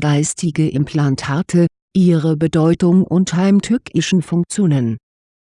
geistige Implantate, ihre Bedeutung und heimtückischen Funktionen.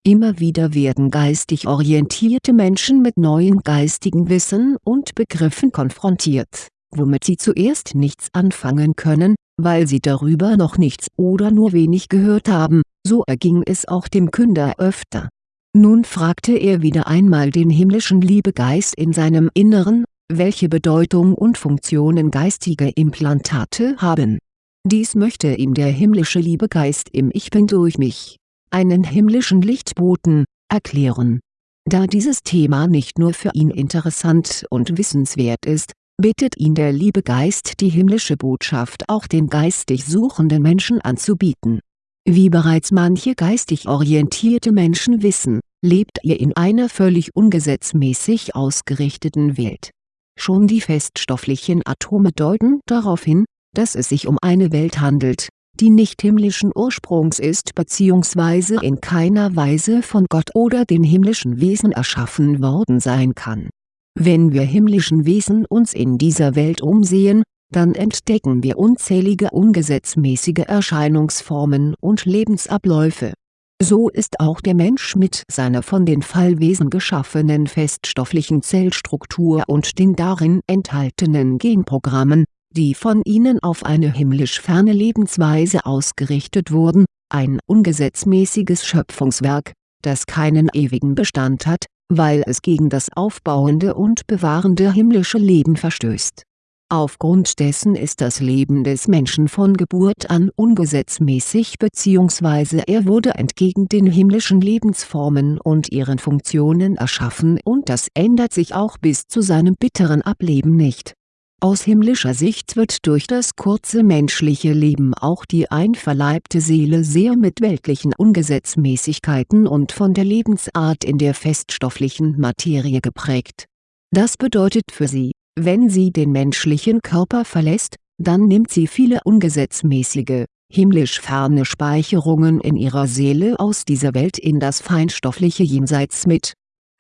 Immer wieder werden geistig orientierte Menschen mit neuen geistigen Wissen und Begriffen konfrontiert, womit sie zuerst nichts anfangen können, weil sie darüber noch nichts oder nur wenig gehört haben, so erging es auch dem Künder öfter. Nun fragte er wieder einmal den himmlischen Liebegeist in seinem Inneren, welche Bedeutung und Funktionen geistige Implantate haben. Dies möchte ihm der himmlische Liebegeist im Ich Bin durch mich, einen himmlischen Lichtboten, erklären. Da dieses Thema nicht nur für ihn interessant und wissenswert ist, bittet ihn der Liebegeist die himmlische Botschaft auch den geistig suchenden Menschen anzubieten. Wie bereits manche geistig orientierte Menschen wissen, lebt ihr in einer völlig ungesetzmäßig ausgerichteten Welt Schon die feststofflichen Atome deuten darauf hin, dass es sich um eine Welt handelt, die nicht himmlischen Ursprungs ist bzw. in keiner Weise von Gott oder den himmlischen Wesen erschaffen worden sein kann. Wenn wir himmlischen Wesen uns in dieser Welt umsehen, dann entdecken wir unzählige ungesetzmäßige Erscheinungsformen und Lebensabläufe so ist auch der Mensch mit seiner von den Fallwesen geschaffenen feststofflichen Zellstruktur und den darin enthaltenen Genprogrammen, die von ihnen auf eine himmlisch ferne Lebensweise ausgerichtet wurden, ein ungesetzmäßiges Schöpfungswerk, das keinen ewigen Bestand hat, weil es gegen das aufbauende und bewahrende himmlische Leben verstößt Aufgrund dessen ist das Leben des Menschen von Geburt an ungesetzmäßig bzw. er wurde entgegen den himmlischen Lebensformen und ihren Funktionen erschaffen und das ändert sich auch bis zu seinem bitteren Ableben nicht. Aus himmlischer Sicht wird durch das kurze menschliche Leben auch die einverleibte Seele sehr mit weltlichen Ungesetzmäßigkeiten und von der Lebensart in der feststofflichen Materie geprägt. Das bedeutet für sie wenn sie den menschlichen Körper verlässt, dann nimmt sie viele ungesetzmäßige, himmlisch ferne Speicherungen in ihrer Seele aus dieser Welt in das feinstoffliche Jenseits mit.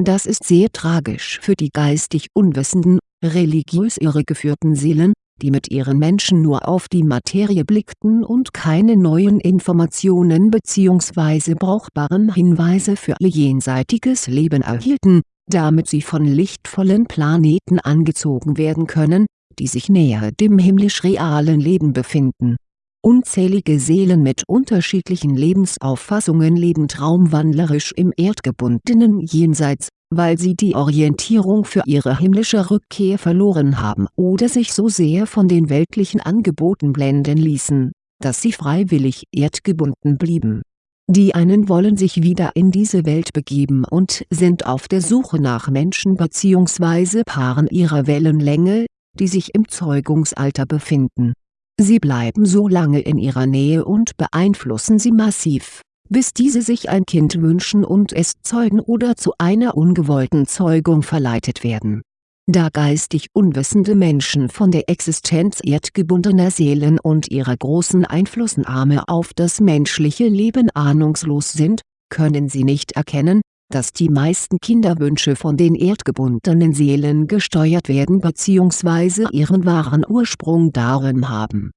Das ist sehr tragisch für die geistig unwissenden, religiös irregeführten Seelen, die mit ihren Menschen nur auf die Materie blickten und keine neuen Informationen bzw. brauchbaren Hinweise für ihr jenseitiges Leben erhielten damit sie von lichtvollen Planeten angezogen werden können, die sich näher dem himmlisch-realen Leben befinden. Unzählige Seelen mit unterschiedlichen Lebensauffassungen leben traumwandlerisch im erdgebundenen Jenseits, weil sie die Orientierung für ihre himmlische Rückkehr verloren haben oder sich so sehr von den weltlichen Angeboten blenden ließen, dass sie freiwillig erdgebunden blieben die einen wollen sich wieder in diese Welt begeben und sind auf der Suche nach Menschen bzw. Paaren ihrer Wellenlänge, die sich im Zeugungsalter befinden. Sie bleiben so lange in ihrer Nähe und beeinflussen sie massiv, bis diese sich ein Kind wünschen und es zeugen oder zu einer ungewollten Zeugung verleitet werden da geistig unwissende Menschen von der Existenz erdgebundener Seelen und ihrer großen Einflussnahme auf das menschliche Leben ahnungslos sind, können sie nicht erkennen, dass die meisten Kinderwünsche von den erdgebundenen Seelen gesteuert werden bzw. ihren wahren Ursprung darin haben.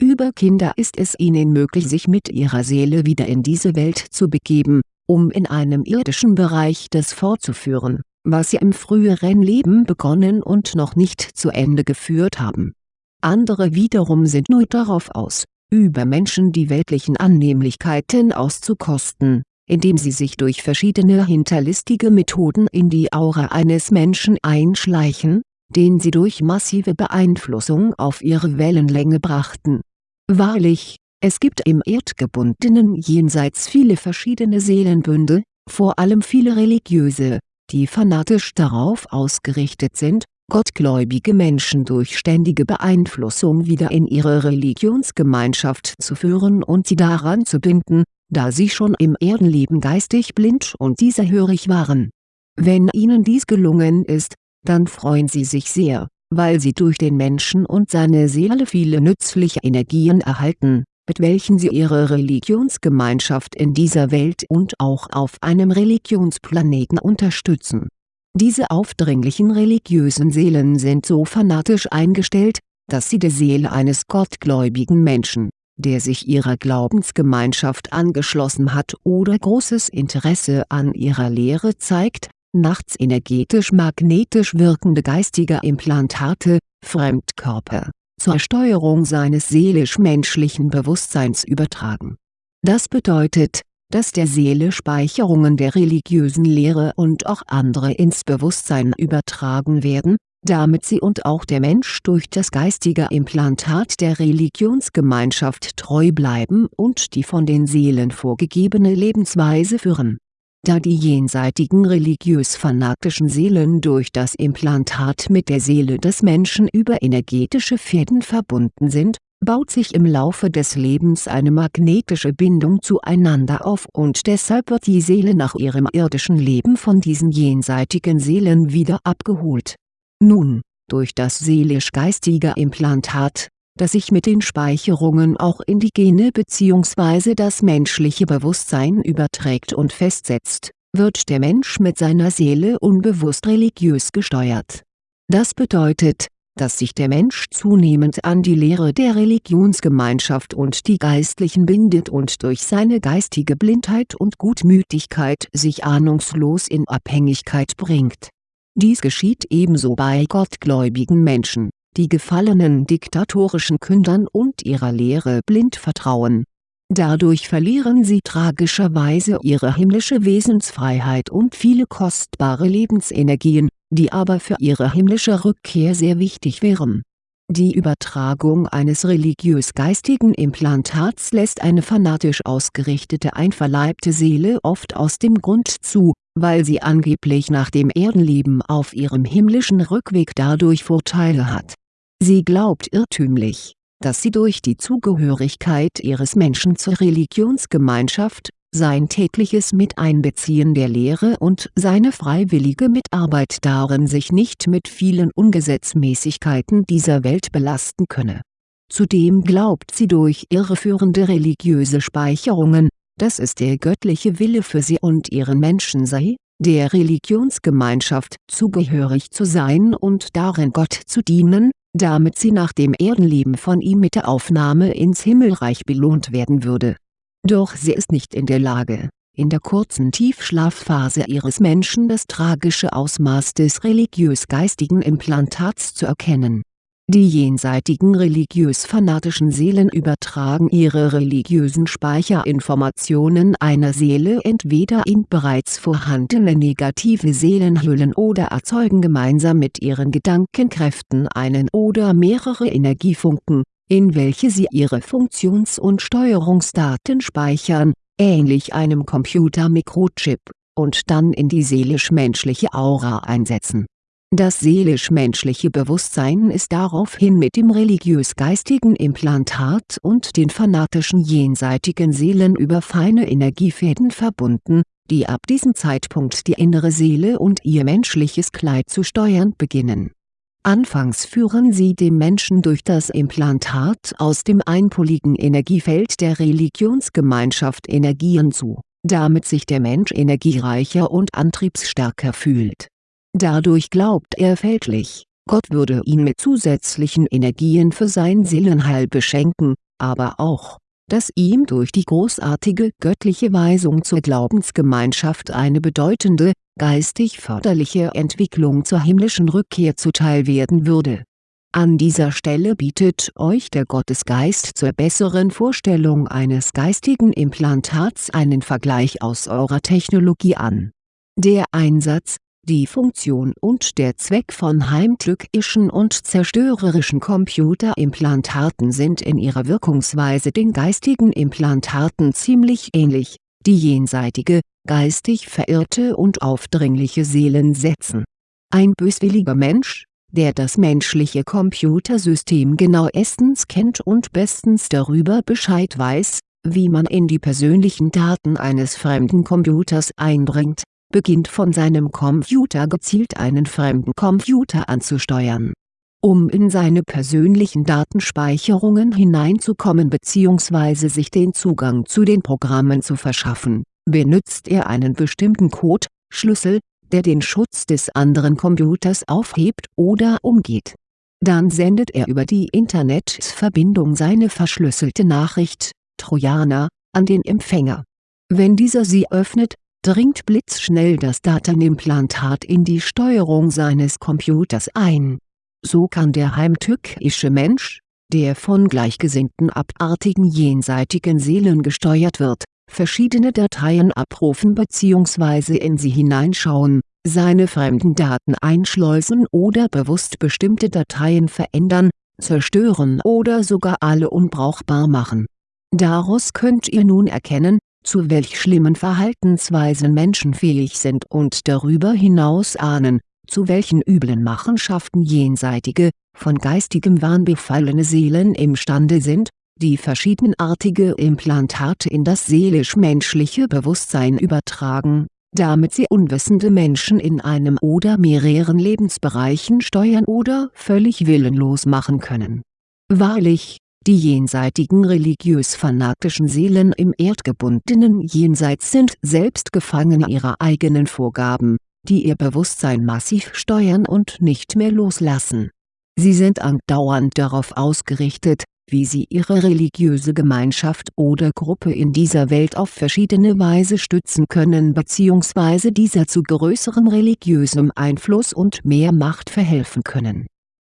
Über Kinder ist es ihnen möglich sich mit ihrer Seele wieder in diese Welt zu begeben, um in einem irdischen Bereich das fortzuführen was sie im früheren Leben begonnen und noch nicht zu Ende geführt haben. Andere wiederum sind nur darauf aus, über Menschen die weltlichen Annehmlichkeiten auszukosten, indem sie sich durch verschiedene hinterlistige Methoden in die Aura eines Menschen einschleichen, den sie durch massive Beeinflussung auf ihre Wellenlänge brachten. Wahrlich, es gibt im erdgebundenen Jenseits viele verschiedene Seelenbünde, vor allem viele religiöse, die fanatisch darauf ausgerichtet sind, gottgläubige Menschen durch ständige Beeinflussung wieder in ihre Religionsgemeinschaft zu führen und sie daran zu binden, da sie schon im Erdenleben geistig blind und dieserhörig waren. Wenn ihnen dies gelungen ist, dann freuen sie sich sehr, weil sie durch den Menschen und seine Seele viele nützliche Energien erhalten mit welchen sie ihre Religionsgemeinschaft in dieser Welt und auch auf einem Religionsplaneten unterstützen. Diese aufdringlichen religiösen Seelen sind so fanatisch eingestellt, dass sie der Seele eines gottgläubigen Menschen, der sich ihrer Glaubensgemeinschaft angeschlossen hat oder großes Interesse an ihrer Lehre zeigt, nachts energetisch-magnetisch wirkende geistige Implantate, Fremdkörper, zur Steuerung seines seelisch-menschlichen Bewusstseins übertragen. Das bedeutet, dass der Seele Speicherungen der religiösen Lehre und auch andere ins Bewusstsein übertragen werden, damit sie und auch der Mensch durch das geistige Implantat der Religionsgemeinschaft treu bleiben und die von den Seelen vorgegebene Lebensweise führen. Da die jenseitigen religiös-fanatischen Seelen durch das Implantat mit der Seele des Menschen über energetische Fäden verbunden sind, baut sich im Laufe des Lebens eine magnetische Bindung zueinander auf und deshalb wird die Seele nach ihrem irdischen Leben von diesen jenseitigen Seelen wieder abgeholt. Nun, durch das seelisch-geistige Implantat, das sich mit den Speicherungen auch in die Gene bzw. das menschliche Bewusstsein überträgt und festsetzt, wird der Mensch mit seiner Seele unbewusst religiös gesteuert. Das bedeutet, dass sich der Mensch zunehmend an die Lehre der Religionsgemeinschaft und die Geistlichen bindet und durch seine geistige Blindheit und Gutmütigkeit sich ahnungslos in Abhängigkeit bringt dies geschieht ebenso bei gottgläubigen Menschen, die gefallenen diktatorischen Kündern und ihrer Lehre blind vertrauen. Dadurch verlieren sie tragischerweise ihre himmlische Wesensfreiheit und viele kostbare Lebensenergien, die aber für ihre himmlische Rückkehr sehr wichtig wären. Die Übertragung eines religiös-geistigen Implantats lässt eine fanatisch ausgerichtete einverleibte Seele oft aus dem Grund zu weil sie angeblich nach dem Erdenleben auf ihrem himmlischen Rückweg dadurch Vorteile hat. Sie glaubt irrtümlich, dass sie durch die Zugehörigkeit ihres Menschen zur Religionsgemeinschaft, sein tägliches Miteinbeziehen der Lehre und seine freiwillige Mitarbeit darin sich nicht mit vielen Ungesetzmäßigkeiten dieser Welt belasten könne. Zudem glaubt sie durch irreführende religiöse Speicherungen, dass es der göttliche Wille für sie und ihren Menschen sei, der Religionsgemeinschaft zugehörig zu sein und darin Gott zu dienen, damit sie nach dem Erdenleben von ihm mit der Aufnahme ins Himmelreich belohnt werden würde. Doch sie ist nicht in der Lage, in der kurzen Tiefschlafphase ihres Menschen das tragische Ausmaß des religiös-geistigen Implantats zu erkennen die jenseitigen religiös-fanatischen Seelen übertragen ihre religiösen Speicherinformationen einer Seele entweder in bereits vorhandene negative Seelenhüllen oder erzeugen gemeinsam mit ihren Gedankenkräften einen oder mehrere Energiefunken, in welche sie ihre Funktions- und Steuerungsdaten speichern, ähnlich einem Computer-Mikrochip, und dann in die seelisch-menschliche Aura einsetzen das seelisch-menschliche Bewusstsein ist daraufhin mit dem religiös-geistigen Implantat und den fanatischen jenseitigen Seelen über feine Energiefäden verbunden, die ab diesem Zeitpunkt die innere Seele und ihr menschliches Kleid zu steuern beginnen. Anfangs führen sie dem Menschen durch das Implantat aus dem einpoligen Energiefeld der Religionsgemeinschaft Energien zu, damit sich der Mensch energiereicher und antriebsstärker fühlt Dadurch glaubt er fälschlich, Gott würde ihn mit zusätzlichen Energien für sein Seelenheil beschenken, aber auch, dass ihm durch die großartige göttliche Weisung zur Glaubensgemeinschaft eine bedeutende, geistig förderliche Entwicklung zur himmlischen Rückkehr zuteil werden würde. An dieser Stelle bietet euch der Gottesgeist zur besseren Vorstellung eines geistigen Implantats einen Vergleich aus eurer Technologie an. Der Einsatz, die Funktion und der Zweck von heimtückischen und zerstörerischen Computerimplantaten sind in ihrer Wirkungsweise den geistigen Implantaten ziemlich ähnlich, die jenseitige, geistig verirrte und aufdringliche Seelen setzen. Ein böswilliger Mensch, der das menschliche Computersystem genauestens kennt und bestens darüber Bescheid weiß, wie man in die persönlichen Daten eines fremden Computers eindringt beginnt von seinem Computer gezielt einen fremden Computer anzusteuern. Um in seine persönlichen Datenspeicherungen hineinzukommen bzw. sich den Zugang zu den Programmen zu verschaffen, benutzt er einen bestimmten Code, Schlüssel, der den Schutz des anderen Computers aufhebt oder umgeht. Dann sendet er über die Internetverbindung seine verschlüsselte Nachricht, Trojaner, an den Empfänger. Wenn dieser sie öffnet, dringt blitzschnell das Datenimplantat in die Steuerung seines Computers ein. So kann der heimtückische Mensch, der von gleichgesinnten abartigen jenseitigen Seelen gesteuert wird, verschiedene Dateien abrufen bzw. in sie hineinschauen, seine fremden Daten einschleusen oder bewusst bestimmte Dateien verändern, zerstören oder sogar alle unbrauchbar machen. Daraus könnt ihr nun erkennen, zu welch schlimmen Verhaltensweisen Menschen fähig sind und darüber hinaus ahnen, zu welchen üblen Machenschaften jenseitige, von geistigem Wahn befallene Seelen imstande sind, die verschiedenartige Implantate in das seelisch-menschliche Bewusstsein übertragen, damit sie unwissende Menschen in einem oder mehreren Lebensbereichen steuern oder völlig willenlos machen können. Wahrlich, die jenseitigen religiös-fanatischen Seelen im erdgebundenen Jenseits sind selbst Gefangene ihrer eigenen Vorgaben, die ihr Bewusstsein massiv steuern und nicht mehr loslassen. Sie sind andauernd darauf ausgerichtet, wie sie ihre religiöse Gemeinschaft oder Gruppe in dieser Welt auf verschiedene Weise stützen können bzw. dieser zu größerem religiösem Einfluss und mehr Macht verhelfen können.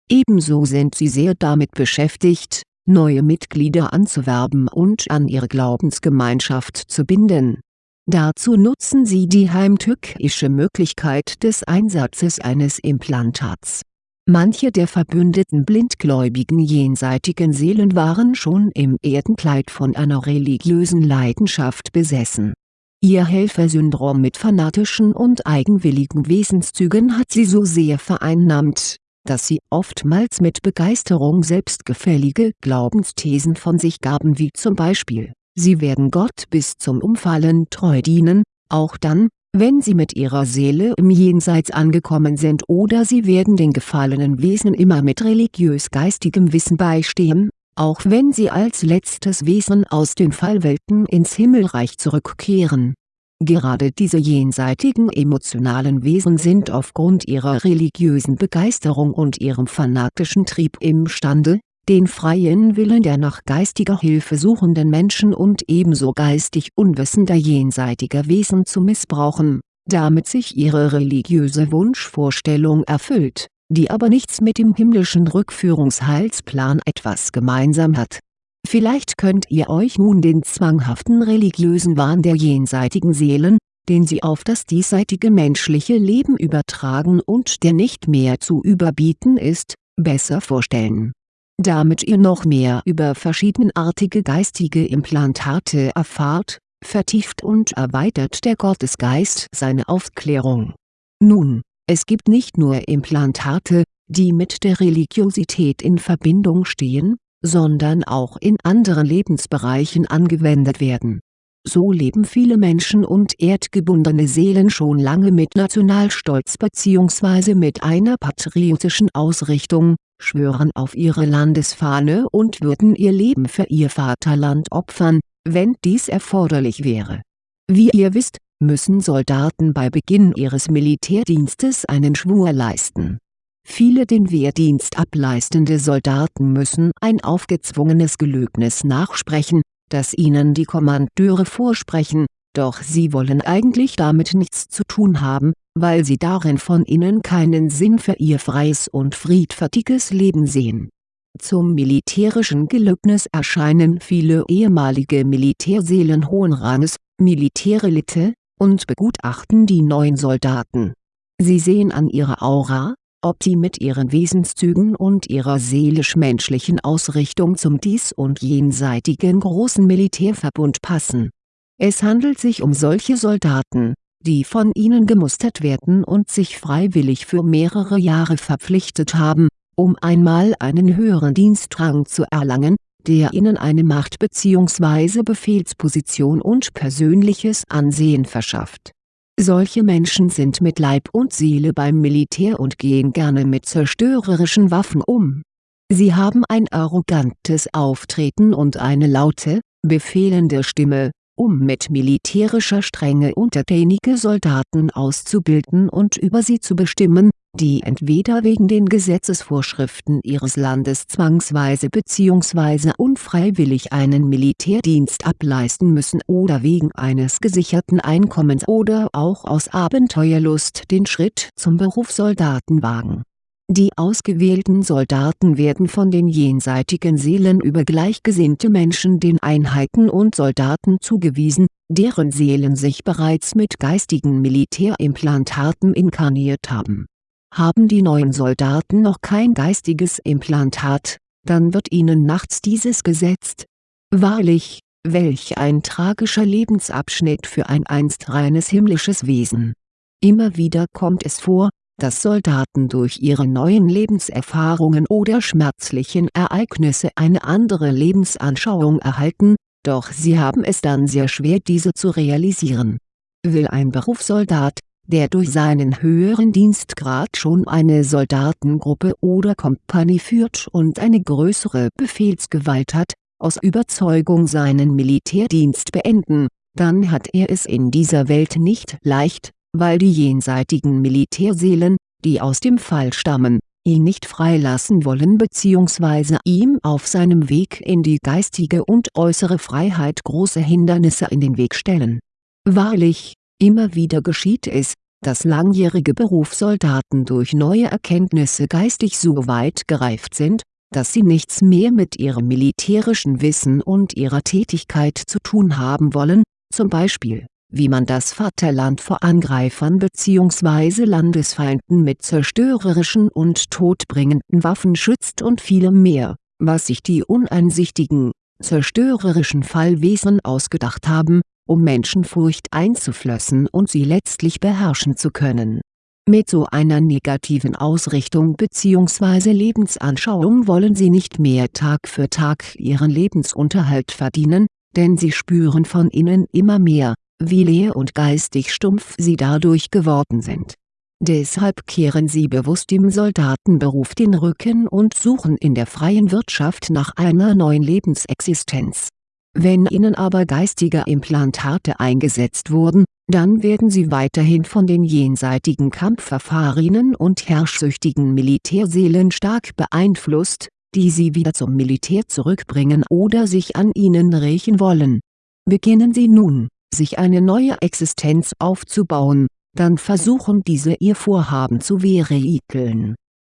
Ebenso sind sie sehr damit beschäftigt, neue Mitglieder anzuwerben und an ihre Glaubensgemeinschaft zu binden. Dazu nutzen sie die heimtückische Möglichkeit des Einsatzes eines Implantats Manche der verbündeten blindgläubigen jenseitigen Seelen waren schon im Erdenkleid von einer religiösen Leidenschaft besessen. Ihr Helfersyndrom mit fanatischen und eigenwilligen Wesenszügen hat sie so sehr vereinnahmt, dass sie oftmals mit Begeisterung selbstgefällige Glaubensthesen von sich gaben wie zum Beispiel, sie werden Gott bis zum Umfallen treu dienen, auch dann, wenn sie mit ihrer Seele im Jenseits angekommen sind oder sie werden den gefallenen Wesen immer mit religiös-geistigem Wissen beistehen, auch wenn sie als letztes Wesen aus den Fallwelten ins Himmelreich zurückkehren. Gerade diese jenseitigen emotionalen Wesen sind aufgrund ihrer religiösen Begeisterung und ihrem fanatischen Trieb imstande, den freien Willen der nach geistiger Hilfe suchenden Menschen und ebenso geistig unwissender jenseitiger Wesen zu missbrauchen, damit sich ihre religiöse Wunschvorstellung erfüllt, die aber nichts mit dem himmlischen Rückführungsheilsplan etwas gemeinsam hat. Vielleicht könnt ihr euch nun den zwanghaften religiösen Wahn der jenseitigen Seelen, den sie auf das diesseitige menschliche Leben übertragen und der nicht mehr zu überbieten ist, besser vorstellen damit ihr noch mehr über verschiedenartige geistige Implantate erfahrt, vertieft und erweitert der Gottesgeist seine Aufklärung. Nun, es gibt nicht nur Implantate, die mit der Religiosität in Verbindung stehen, sondern auch in anderen Lebensbereichen angewendet werden. So leben viele Menschen und erdgebundene Seelen schon lange mit Nationalstolz bzw. mit einer patriotischen Ausrichtung, schwören auf ihre Landesfahne und würden ihr Leben für ihr Vaterland opfern, wenn dies erforderlich wäre. Wie ihr wisst, müssen Soldaten bei Beginn ihres Militärdienstes einen Schwur leisten. Viele den Wehrdienst ableistende Soldaten müssen ein aufgezwungenes Gelöbnis nachsprechen, das ihnen die Kommandeure vorsprechen, doch sie wollen eigentlich damit nichts zu tun haben, weil sie darin von innen keinen Sinn für ihr freies und friedfertiges Leben sehen. Zum militärischen Gelöbnis erscheinen viele ehemalige Militärseelen hohen Ranges, Militärelite, und begutachten die neuen Soldaten. Sie sehen an ihrer Aura, ob sie mit ihren Wesenszügen und ihrer seelisch-menschlichen Ausrichtung zum dies- und jenseitigen großen Militärverbund passen. Es handelt sich um solche Soldaten, die von ihnen gemustert werden und sich freiwillig für mehrere Jahre verpflichtet haben, um einmal einen höheren Dienstrang zu erlangen, der ihnen eine Macht bzw. Befehlsposition und persönliches Ansehen verschafft. Solche Menschen sind mit Leib und Seele beim Militär und gehen gerne mit zerstörerischen Waffen um. Sie haben ein arrogantes Auftreten und eine laute, befehlende Stimme, um mit militärischer Strenge untertänige Soldaten auszubilden und über sie zu bestimmen, die entweder wegen den Gesetzesvorschriften ihres Landes zwangsweise bzw. unfreiwillig einen Militärdienst ableisten müssen oder wegen eines gesicherten Einkommens oder auch aus Abenteuerlust den Schritt zum Berufssoldaten wagen. Die ausgewählten Soldaten werden von den jenseitigen Seelen über gleichgesinnte Menschen den Einheiten und Soldaten zugewiesen, deren Seelen sich bereits mit geistigen Militärimplantaten inkarniert haben haben die neuen Soldaten noch kein geistiges Implantat, dann wird ihnen nachts dieses gesetzt. Wahrlich, welch ein tragischer Lebensabschnitt für ein einst reines himmlisches Wesen. Immer wieder kommt es vor, dass Soldaten durch ihre neuen Lebenserfahrungen oder schmerzlichen Ereignisse eine andere Lebensanschauung erhalten, doch sie haben es dann sehr schwer diese zu realisieren. Will ein Berufssoldat, der durch seinen höheren Dienstgrad schon eine Soldatengruppe oder Kompanie führt und eine größere Befehlsgewalt hat, aus Überzeugung seinen Militärdienst beenden, dann hat er es in dieser Welt nicht leicht, weil die jenseitigen Militärseelen, die aus dem Fall stammen, ihn nicht freilassen wollen bzw. ihm auf seinem Weg in die geistige und äußere Freiheit große Hindernisse in den Weg stellen. Wahrlich, Immer wieder geschieht es, dass langjährige Berufssoldaten durch neue Erkenntnisse geistig so weit gereift sind, dass sie nichts mehr mit ihrem militärischen Wissen und ihrer Tätigkeit zu tun haben wollen, zum Beispiel, wie man das Vaterland vor Angreifern bzw. Landesfeinden mit zerstörerischen und todbringenden Waffen schützt und vielem mehr, was sich die uneinsichtigen, zerstörerischen Fallwesen ausgedacht haben, um Menschenfurcht einzuflößen und sie letztlich beherrschen zu können. Mit so einer negativen Ausrichtung bzw. Lebensanschauung wollen sie nicht mehr Tag für Tag ihren Lebensunterhalt verdienen, denn sie spüren von innen immer mehr, wie leer und geistig stumpf sie dadurch geworden sind. Deshalb kehren sie bewusst dem Soldatenberuf den Rücken und suchen in der freien Wirtschaft nach einer neuen Lebensexistenz wenn ihnen aber geistige Implantate eingesetzt wurden, dann werden sie weiterhin von den jenseitigen Kampferfahrenen und herrschsüchtigen Militärseelen stark beeinflusst, die sie wieder zum Militär zurückbringen oder sich an ihnen rächen wollen. Beginnen sie nun, sich eine neue Existenz aufzubauen, dann versuchen diese ihr Vorhaben zu vereiteln.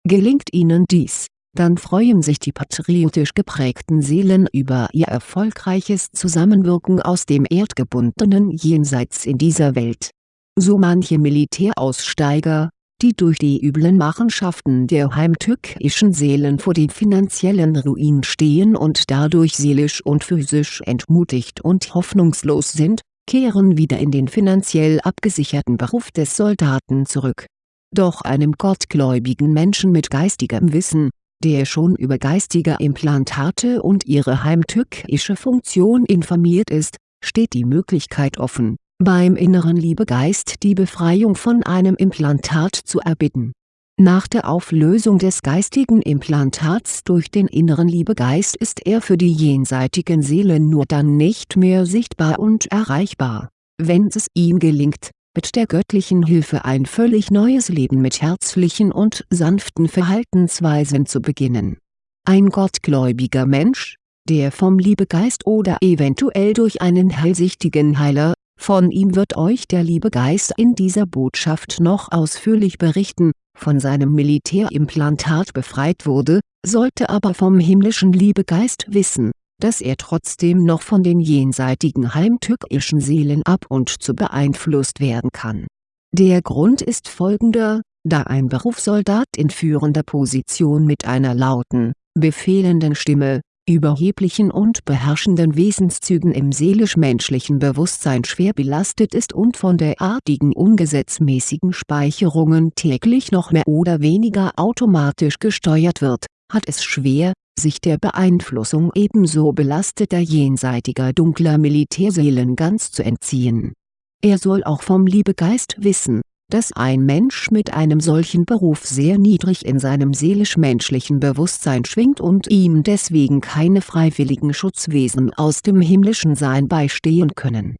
Gelingt ihnen dies dann freuen sich die patriotisch geprägten Seelen über ihr erfolgreiches Zusammenwirken aus dem erdgebundenen Jenseits in dieser Welt. So manche Militäraussteiger, die durch die üblen Machenschaften der heimtückischen Seelen vor dem finanziellen Ruin stehen und dadurch seelisch und physisch entmutigt und hoffnungslos sind, kehren wieder in den finanziell abgesicherten Beruf des Soldaten zurück. Doch einem gottgläubigen Menschen mit geistigem Wissen, der schon über geistige Implantate und ihre heimtückische Funktion informiert ist, steht die Möglichkeit offen, beim inneren Liebegeist die Befreiung von einem Implantat zu erbitten. Nach der Auflösung des geistigen Implantats durch den inneren Liebegeist ist er für die jenseitigen Seelen nur dann nicht mehr sichtbar und erreichbar, wenn es ihm gelingt, mit der göttlichen Hilfe ein völlig neues Leben mit herzlichen und sanften Verhaltensweisen zu beginnen. Ein gottgläubiger Mensch, der vom Liebegeist oder eventuell durch einen hellsichtigen Heiler, von ihm wird euch der Liebegeist in dieser Botschaft noch ausführlich berichten, von seinem Militärimplantat befreit wurde, sollte aber vom himmlischen Liebegeist wissen dass er trotzdem noch von den jenseitigen heimtückischen Seelen ab und zu beeinflusst werden kann. Der Grund ist folgender, da ein Berufssoldat in führender Position mit einer lauten, befehlenden Stimme, überheblichen und beherrschenden Wesenszügen im seelisch-menschlichen Bewusstsein schwer belastet ist und von derartigen ungesetzmäßigen Speicherungen täglich noch mehr oder weniger automatisch gesteuert wird, hat es schwer, sich der Beeinflussung ebenso belasteter jenseitiger dunkler Militärseelen ganz zu entziehen. Er soll auch vom Liebegeist wissen, dass ein Mensch mit einem solchen Beruf sehr niedrig in seinem seelisch-menschlichen Bewusstsein schwingt und ihm deswegen keine freiwilligen Schutzwesen aus dem himmlischen Sein beistehen können.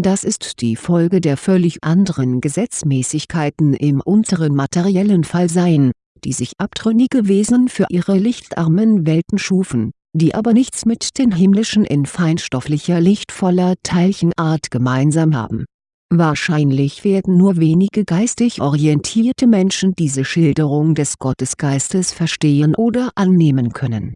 Das ist die Folge der völlig anderen Gesetzmäßigkeiten im unteren materiellen Fall seien, die sich abtrünnige Wesen für ihre lichtarmen Welten schufen, die aber nichts mit den himmlischen in feinstofflicher lichtvoller Teilchenart gemeinsam haben. Wahrscheinlich werden nur wenige geistig orientierte Menschen diese Schilderung des Gottesgeistes verstehen oder annehmen können.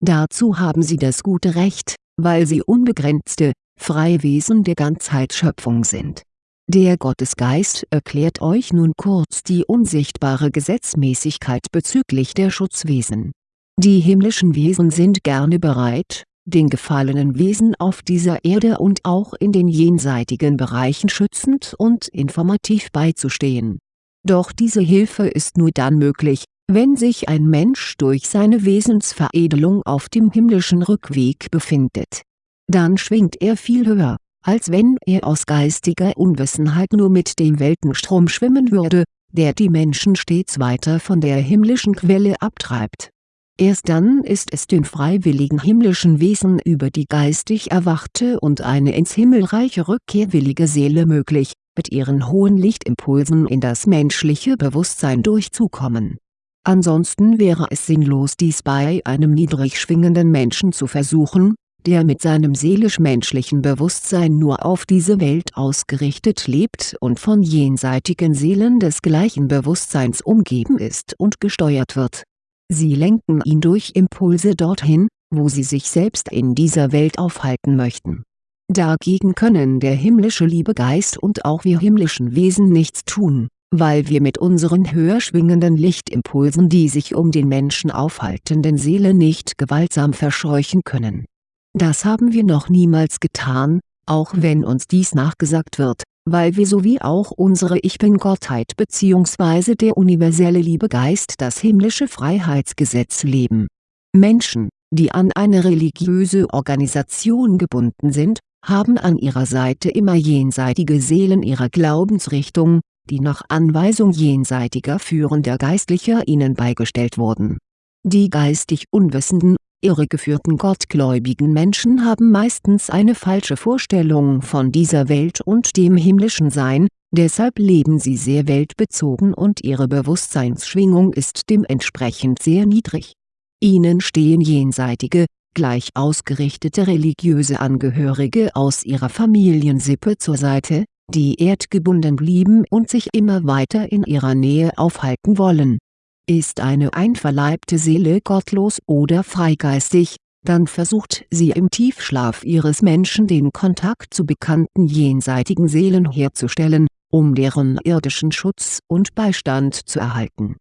Dazu haben sie das gute Recht, weil sie unbegrenzte, freie Wesen der Ganzheitsschöpfung sind. Der Gottesgeist erklärt euch nun kurz die unsichtbare Gesetzmäßigkeit bezüglich der Schutzwesen. Die himmlischen Wesen sind gerne bereit, den gefallenen Wesen auf dieser Erde und auch in den jenseitigen Bereichen schützend und informativ beizustehen. Doch diese Hilfe ist nur dann möglich, wenn sich ein Mensch durch seine Wesensveredelung auf dem himmlischen Rückweg befindet. Dann schwingt er viel höher, als wenn er aus geistiger Unwissenheit nur mit dem Weltenstrom schwimmen würde, der die Menschen stets weiter von der himmlischen Quelle abtreibt Erst dann ist es den freiwilligen himmlischen Wesen über die geistig erwachte und eine ins Himmelreich rückkehrwillige Seele möglich, mit ihren hohen Lichtimpulsen in das menschliche Bewusstsein durchzukommen. Ansonsten wäre es sinnlos dies bei einem niedrig schwingenden Menschen zu versuchen, der mit seinem seelisch-menschlichen Bewusstsein nur auf diese Welt ausgerichtet lebt und von jenseitigen Seelen des gleichen Bewusstseins umgeben ist und gesteuert wird Sie lenken ihn durch Impulse dorthin, wo sie sich selbst in dieser Welt aufhalten möchten. Dagegen können der himmlische Liebegeist und auch wir himmlischen Wesen nichts tun, weil wir mit unseren höher schwingenden Lichtimpulsen die sich um den Menschen aufhaltenden Seele nicht gewaltsam verscheuchen können. Das haben wir noch niemals getan, auch wenn uns dies nachgesagt wird, weil wir sowie auch unsere Ich Bin-Gottheit bzw. der universelle Liebegeist das himmlische Freiheitsgesetz leben. Menschen, die an eine religiöse Organisation gebunden sind, haben an ihrer Seite immer jenseitige Seelen ihrer Glaubensrichtung, die nach Anweisung jenseitiger führender Geistlicher ihnen beigestellt wurden. Die geistig Unwissenden Irregeführten gottgläubigen Menschen haben meistens eine falsche Vorstellung von dieser Welt und dem himmlischen Sein, deshalb leben sie sehr weltbezogen und ihre Bewusstseinsschwingung ist dementsprechend sehr niedrig. Ihnen stehen jenseitige, gleich ausgerichtete religiöse Angehörige aus ihrer Familiensippe zur Seite, die erdgebunden blieben und sich immer weiter in ihrer Nähe aufhalten wollen ist eine einverleibte Seele gottlos oder freigeistig, dann versucht sie im Tiefschlaf ihres Menschen den Kontakt zu bekannten jenseitigen Seelen herzustellen, um deren irdischen Schutz und Beistand zu erhalten.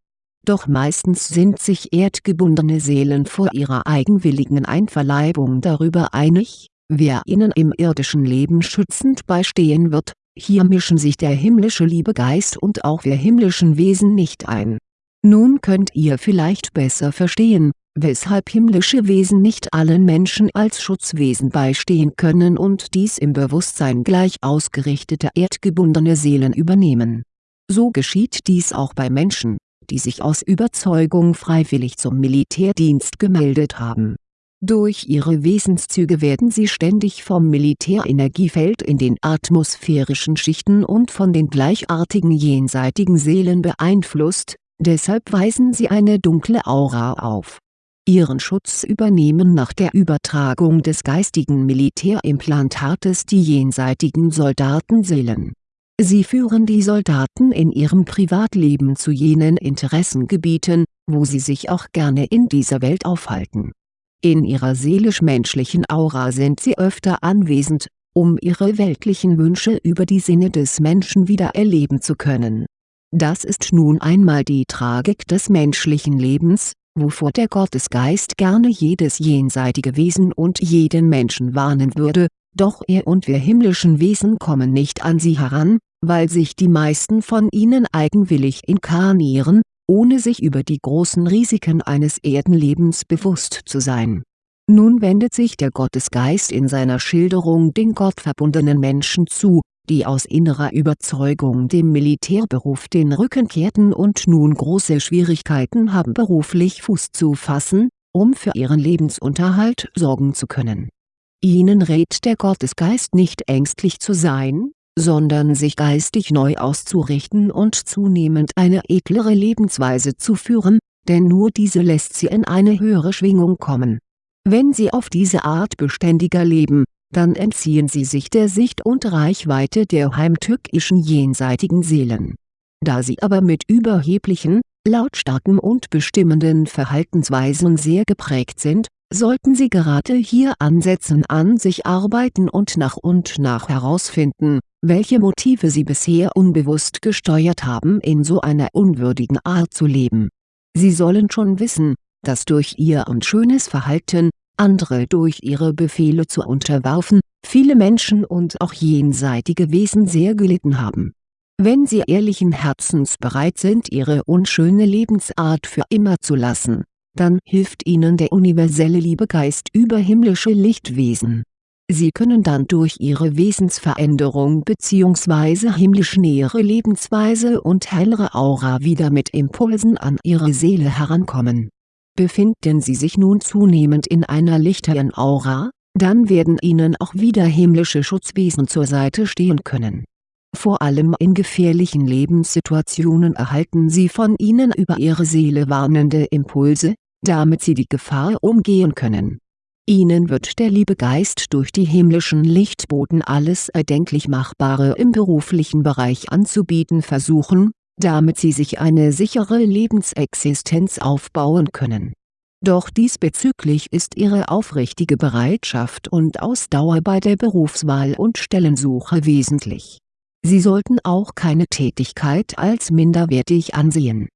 Doch meistens sind sich erdgebundene Seelen vor ihrer eigenwilligen Einverleibung darüber einig, wer ihnen im irdischen Leben schützend beistehen wird, hier mischen sich der himmlische Liebegeist und auch wir himmlischen Wesen nicht ein nun könnt ihr vielleicht besser verstehen, weshalb himmlische Wesen nicht allen Menschen als Schutzwesen beistehen können und dies im Bewusstsein gleich ausgerichtete erdgebundene Seelen übernehmen. So geschieht dies auch bei Menschen, die sich aus Überzeugung freiwillig zum Militärdienst gemeldet haben. Durch ihre Wesenszüge werden sie ständig vom Militärenergiefeld in den atmosphärischen Schichten und von den gleichartigen jenseitigen Seelen beeinflusst, deshalb weisen sie eine dunkle Aura auf. Ihren Schutz übernehmen nach der Übertragung des geistigen Militärimplantates die jenseitigen Soldatenseelen. Sie führen die Soldaten in ihrem Privatleben zu jenen Interessengebieten, wo sie sich auch gerne in dieser Welt aufhalten. In ihrer seelisch-menschlichen Aura sind sie öfter anwesend, um ihre weltlichen Wünsche über die Sinne des Menschen wieder erleben zu können das ist nun einmal die Tragik des menschlichen Lebens, wovor der Gottesgeist gerne jedes jenseitige Wesen und jeden Menschen warnen würde, doch er und wir himmlischen Wesen kommen nicht an sie heran, weil sich die meisten von ihnen eigenwillig inkarnieren, ohne sich über die großen Risiken eines Erdenlebens bewusst zu sein. Nun wendet sich der Gottesgeist in seiner Schilderung den gottverbundenen Menschen zu, die aus innerer Überzeugung dem Militärberuf den Rücken kehrten und nun große Schwierigkeiten haben beruflich Fuß zu fassen, um für ihren Lebensunterhalt sorgen zu können. Ihnen rät der Gottesgeist nicht ängstlich zu sein, sondern sich geistig neu auszurichten und zunehmend eine edlere Lebensweise zu führen, denn nur diese lässt Sie in eine höhere Schwingung kommen. Wenn Sie auf diese Art beständiger leben, dann entziehen Sie sich der Sicht und Reichweite der heimtückischen jenseitigen Seelen. Da Sie aber mit überheblichen, lautstarken und bestimmenden Verhaltensweisen sehr geprägt sind, sollten Sie gerade hier ansetzen an sich arbeiten und nach und nach herausfinden, welche Motive Sie bisher unbewusst gesteuert haben in so einer unwürdigen Art zu leben. Sie sollen schon wissen, dass durch Ihr unschönes Verhalten, andere durch Ihre Befehle zu unterwerfen, viele Menschen und auch jenseitige Wesen sehr gelitten haben. Wenn Sie ehrlichen Herzens bereit sind Ihre unschöne Lebensart für immer zu lassen, dann hilft Ihnen der universelle Liebegeist über himmlische Lichtwesen. Sie können dann durch Ihre Wesensveränderung bzw. himmlisch nähere Lebensweise und hellere Aura wieder mit Impulsen an Ihre Seele herankommen. Befinden Sie sich nun zunehmend in einer lichteren Aura, dann werden Ihnen auch wieder himmlische Schutzwesen zur Seite stehen können. Vor allem in gefährlichen Lebenssituationen erhalten Sie von ihnen über Ihre Seele warnende Impulse, damit Sie die Gefahr umgehen können. Ihnen wird der Liebegeist durch die himmlischen Lichtboten alles erdenklich Machbare im beruflichen Bereich anzubieten versuchen, damit Sie sich eine sichere Lebensexistenz aufbauen können. Doch diesbezüglich ist Ihre aufrichtige Bereitschaft und Ausdauer bei der Berufswahl und Stellensuche wesentlich. Sie sollten auch keine Tätigkeit als minderwertig ansehen.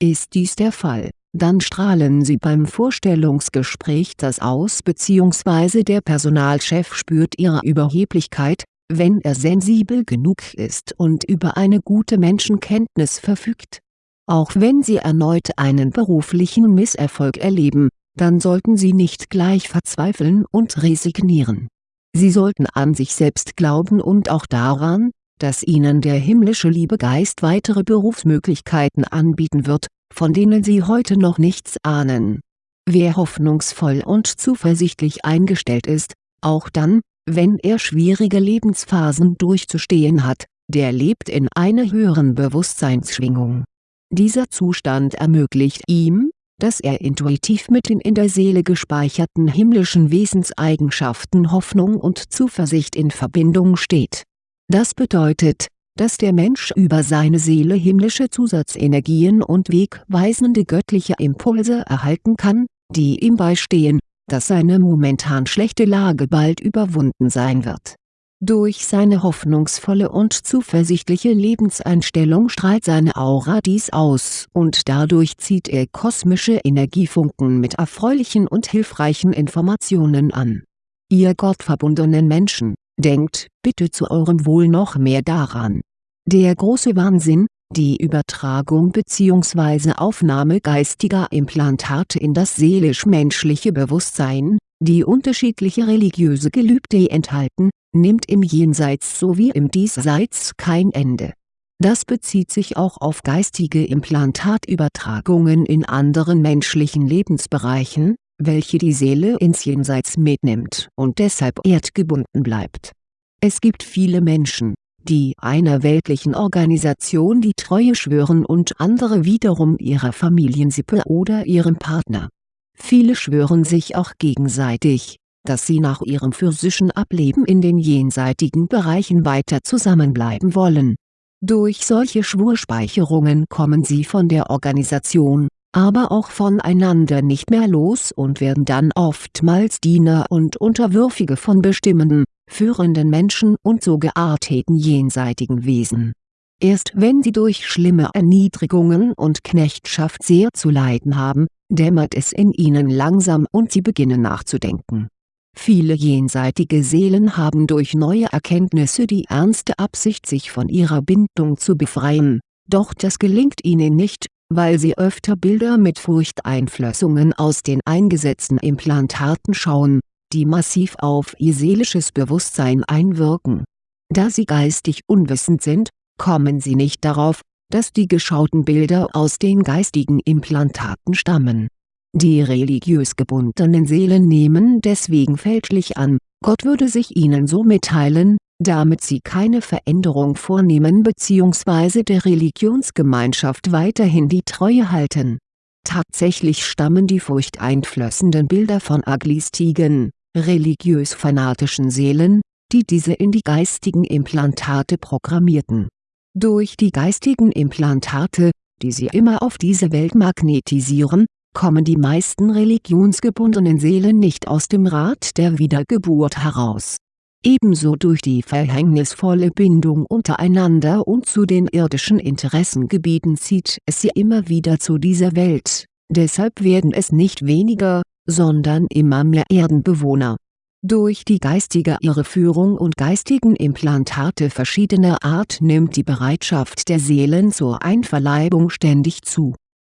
Ist dies der Fall dann strahlen Sie beim Vorstellungsgespräch das aus bzw. der Personalchef spürt Ihre Überheblichkeit, wenn er sensibel genug ist und über eine gute Menschenkenntnis verfügt. Auch wenn Sie erneut einen beruflichen Misserfolg erleben, dann sollten Sie nicht gleich verzweifeln und resignieren. Sie sollten an sich selbst glauben und auch daran, dass Ihnen der himmlische Liebegeist weitere Berufsmöglichkeiten anbieten wird, von denen Sie heute noch nichts ahnen. Wer hoffnungsvoll und zuversichtlich eingestellt ist, auch dann, wenn er schwierige Lebensphasen durchzustehen hat, der lebt in einer höheren Bewusstseinsschwingung. Dieser Zustand ermöglicht ihm, dass er intuitiv mit den in der Seele gespeicherten himmlischen Wesenseigenschaften Hoffnung und Zuversicht in Verbindung steht. Das bedeutet, dass der Mensch über seine Seele himmlische Zusatzenergien und wegweisende göttliche Impulse erhalten kann, die ihm beistehen, dass seine momentan schlechte Lage bald überwunden sein wird. Durch seine hoffnungsvolle und zuversichtliche Lebenseinstellung strahlt seine Aura dies aus und dadurch zieht er kosmische Energiefunken mit erfreulichen und hilfreichen Informationen an. Ihr gottverbundenen Menschen Denkt bitte zu eurem Wohl noch mehr daran. Der große Wahnsinn, die Übertragung bzw. Aufnahme geistiger Implantate in das seelisch-menschliche Bewusstsein, die unterschiedliche religiöse Gelübde enthalten, nimmt im Jenseits sowie im Diesseits kein Ende. Das bezieht sich auch auf geistige Implantatübertragungen in anderen menschlichen Lebensbereichen, welche die Seele ins Jenseits mitnimmt und deshalb erdgebunden bleibt. Es gibt viele Menschen, die einer weltlichen Organisation die Treue schwören und andere wiederum ihrer Familiensippe oder ihrem Partner. Viele schwören sich auch gegenseitig, dass sie nach ihrem physischen Ableben in den jenseitigen Bereichen weiter zusammenbleiben wollen. Durch solche Schwurspeicherungen kommen sie von der Organisation, aber auch voneinander nicht mehr los und werden dann oftmals Diener und Unterwürfige von bestimmenden, führenden Menschen und so gearteten jenseitigen Wesen. Erst wenn sie durch schlimme Erniedrigungen und Knechtschaft sehr zu leiden haben, dämmert es in ihnen langsam und sie beginnen nachzudenken. Viele jenseitige Seelen haben durch neue Erkenntnisse die ernste Absicht sich von ihrer Bindung zu befreien, doch das gelingt ihnen nicht, weil sie öfter Bilder mit Furchteinflößungen aus den eingesetzten Implantaten schauen, die massiv auf ihr seelisches Bewusstsein einwirken. Da sie geistig unwissend sind, kommen sie nicht darauf, dass die geschauten Bilder aus den geistigen Implantaten stammen. Die religiös gebundenen Seelen nehmen deswegen fälschlich an, Gott würde sich ihnen so mitteilen, damit sie keine Veränderung vornehmen bzw. der Religionsgemeinschaft weiterhin die Treue halten. Tatsächlich stammen die furchteinflößenden Bilder von Aglistigen, religiös-fanatischen Seelen, die diese in die geistigen Implantate programmierten. Durch die geistigen Implantate, die sie immer auf diese Welt magnetisieren, kommen die meisten religionsgebundenen Seelen nicht aus dem Rat der Wiedergeburt heraus. Ebenso durch die verhängnisvolle Bindung untereinander und zu den irdischen Interessengebieten zieht es sie immer wieder zu dieser Welt, deshalb werden es nicht weniger, sondern immer mehr Erdenbewohner. Durch die geistige Irreführung und geistigen Implantate verschiedener Art nimmt die Bereitschaft der Seelen zur Einverleibung ständig zu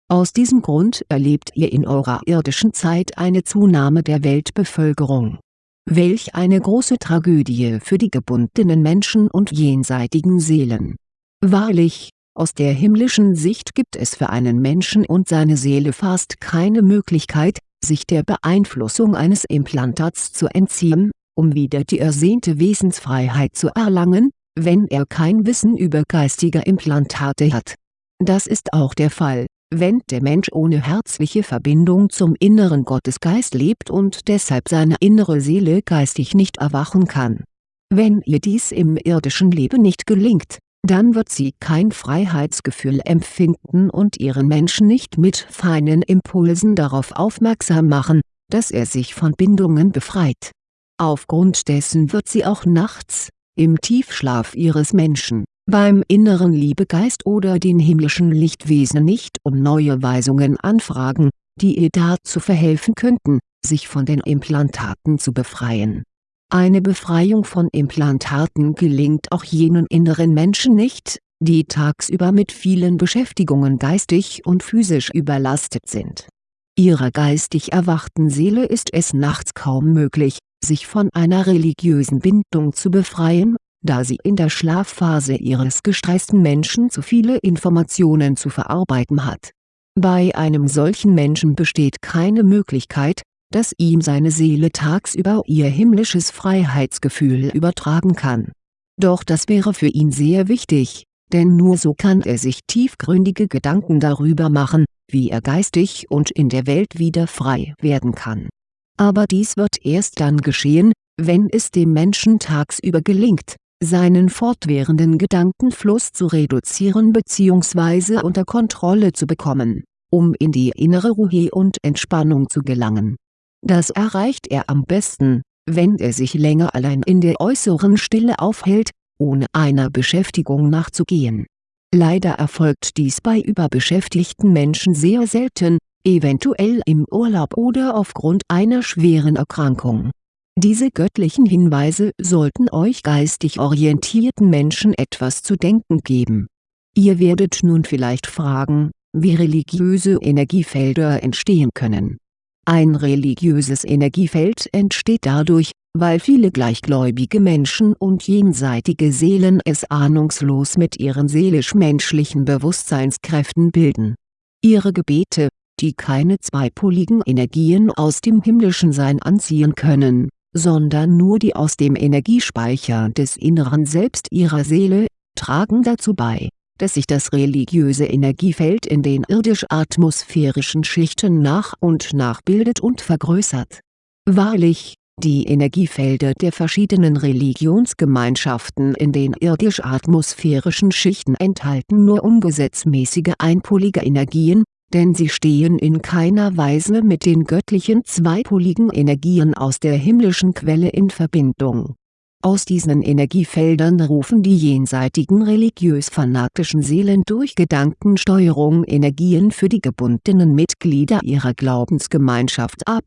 aus diesem Grund erlebt ihr in eurer irdischen Zeit eine Zunahme der Weltbevölkerung. Welch eine große Tragödie für die gebundenen Menschen und jenseitigen Seelen. Wahrlich, aus der himmlischen Sicht gibt es für einen Menschen und seine Seele fast keine Möglichkeit, sich der Beeinflussung eines Implantats zu entziehen, um wieder die ersehnte Wesensfreiheit zu erlangen, wenn er kein Wissen über geistige Implantate hat. Das ist auch der Fall wenn der Mensch ohne herzliche Verbindung zum inneren Gottesgeist lebt und deshalb seine innere Seele geistig nicht erwachen kann. Wenn ihr dies im irdischen Leben nicht gelingt, dann wird sie kein Freiheitsgefühl empfinden und ihren Menschen nicht mit feinen Impulsen darauf aufmerksam machen, dass er sich von Bindungen befreit. Aufgrund dessen wird sie auch nachts, im Tiefschlaf ihres Menschen, beim inneren Liebegeist oder den himmlischen Lichtwesen nicht um neue Weisungen anfragen, die ihr dazu verhelfen könnten, sich von den Implantaten zu befreien. Eine Befreiung von Implantaten gelingt auch jenen inneren Menschen nicht, die tagsüber mit vielen Beschäftigungen geistig und physisch überlastet sind. Ihrer geistig erwachten Seele ist es nachts kaum möglich, sich von einer religiösen Bindung zu befreien da sie in der Schlafphase ihres gestressten Menschen zu viele Informationen zu verarbeiten hat. Bei einem solchen Menschen besteht keine Möglichkeit, dass ihm seine Seele tagsüber ihr himmlisches Freiheitsgefühl übertragen kann. Doch das wäre für ihn sehr wichtig, denn nur so kann er sich tiefgründige Gedanken darüber machen, wie er geistig und in der Welt wieder frei werden kann. Aber dies wird erst dann geschehen, wenn es dem Menschen tagsüber gelingt, seinen fortwährenden Gedankenfluss zu reduzieren bzw. unter Kontrolle zu bekommen, um in die innere Ruhe und Entspannung zu gelangen. Das erreicht er am besten, wenn er sich länger allein in der äußeren Stille aufhält, ohne einer Beschäftigung nachzugehen. Leider erfolgt dies bei überbeschäftigten Menschen sehr selten, eventuell im Urlaub oder aufgrund einer schweren Erkrankung diese göttlichen Hinweise sollten euch geistig orientierten Menschen etwas zu denken geben. Ihr werdet nun vielleicht fragen, wie religiöse Energiefelder entstehen können. Ein religiöses Energiefeld entsteht dadurch, weil viele gleichgläubige Menschen und jenseitige Seelen es ahnungslos mit ihren seelisch-menschlichen Bewusstseinskräften bilden. Ihre Gebete, die keine zweipoligen Energien aus dem himmlischen Sein anziehen können, sondern nur die aus dem Energiespeicher des inneren Selbst ihrer Seele, tragen dazu bei, dass sich das religiöse Energiefeld in den irdisch-atmosphärischen Schichten nach und nach bildet und vergrößert. Wahrlich, die Energiefelder der verschiedenen Religionsgemeinschaften in den irdisch-atmosphärischen Schichten enthalten nur ungesetzmäßige einpolige Energien, denn sie stehen in keiner Weise mit den göttlichen zweipoligen Energien aus der himmlischen Quelle in Verbindung. Aus diesen Energiefeldern rufen die jenseitigen religiös-fanatischen Seelen durch Gedankensteuerung Energien für die gebundenen Mitglieder ihrer Glaubensgemeinschaft ab.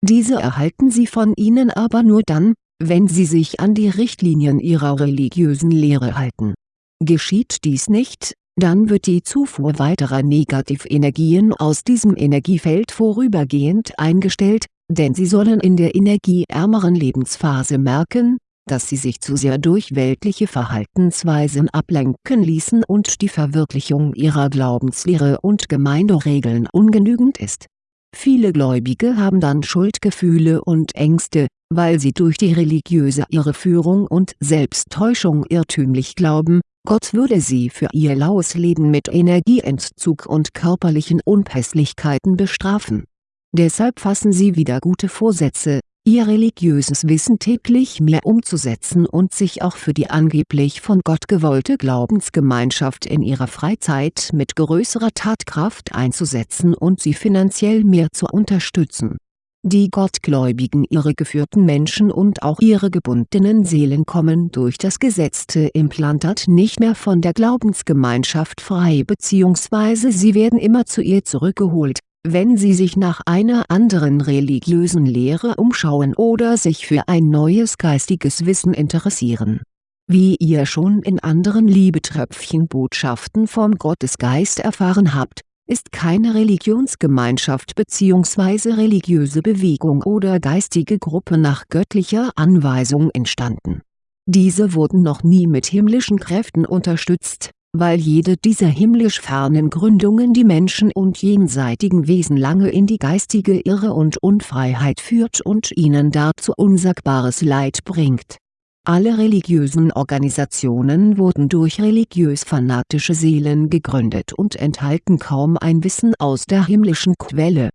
Diese erhalten sie von ihnen aber nur dann, wenn sie sich an die Richtlinien ihrer religiösen Lehre halten. Geschieht dies nicht, dann wird die Zufuhr weiterer Negativenergien aus diesem Energiefeld vorübergehend eingestellt, denn sie sollen in der energieärmeren Lebensphase merken, dass sie sich zu sehr durch weltliche Verhaltensweisen ablenken ließen und die Verwirklichung ihrer Glaubenslehre und Gemeinderegeln ungenügend ist. Viele Gläubige haben dann Schuldgefühle und Ängste, weil sie durch die religiöse Irreführung und Selbsttäuschung irrtümlich glauben, Gott würde sie für ihr laues Leben mit Energieentzug und körperlichen Unpässlichkeiten bestrafen. Deshalb fassen sie wieder gute Vorsätze, ihr religiöses Wissen täglich mehr umzusetzen und sich auch für die angeblich von Gott gewollte Glaubensgemeinschaft in ihrer Freizeit mit größerer Tatkraft einzusetzen und sie finanziell mehr zu unterstützen. Die Gottgläubigen irregeführten Menschen und auch ihre gebundenen Seelen kommen durch das gesetzte Implantat nicht mehr von der Glaubensgemeinschaft frei bzw. sie werden immer zu ihr zurückgeholt wenn sie sich nach einer anderen religiösen Lehre umschauen oder sich für ein neues geistiges Wissen interessieren. Wie ihr schon in anderen Liebetröpfchen-Botschaften vom Gottesgeist erfahren habt, ist keine Religionsgemeinschaft bzw. religiöse Bewegung oder geistige Gruppe nach göttlicher Anweisung entstanden. Diese wurden noch nie mit himmlischen Kräften unterstützt weil jede dieser himmlisch fernen Gründungen die Menschen und jenseitigen Wesen lange in die geistige Irre und Unfreiheit führt und ihnen dazu unsagbares Leid bringt. Alle religiösen Organisationen wurden durch religiös-fanatische Seelen gegründet und enthalten kaum ein Wissen aus der himmlischen Quelle.